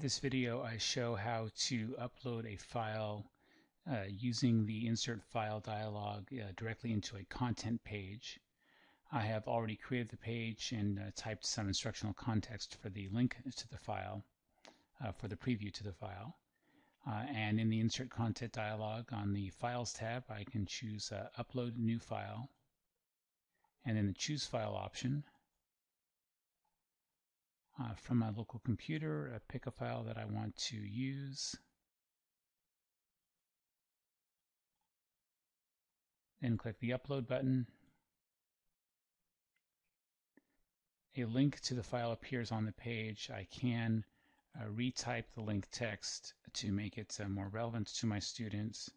this video I show how to upload a file uh, using the insert file dialog uh, directly into a content page. I have already created the page and uh, typed some instructional context for the link to the file, uh, for the preview to the file. Uh, and in the insert content dialog on the files tab I can choose uh, upload new file and then the choose file option uh, from my local computer, I pick a file that I want to use. Then click the upload button. A link to the file appears on the page. I can uh, retype the link text to make it uh, more relevant to my students.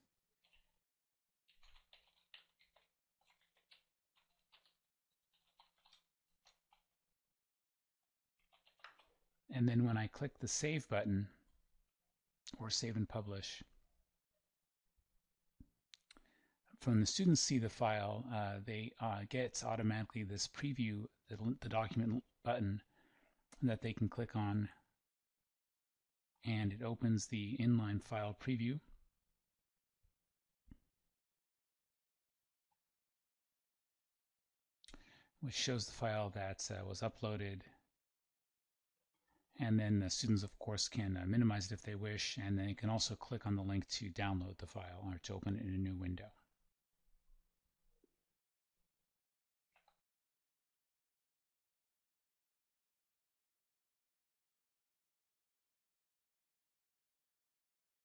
And then when I click the Save button, or Save and Publish, from the students see the file, uh, they uh, get automatically this preview, the, the document button that they can click on, and it opens the inline file preview. which shows the file that uh, was uploaded and then the students, of course, can uh, minimize it if they wish, and then you can also click on the link to download the file or to open it in a new window.